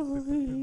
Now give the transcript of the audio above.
Ai.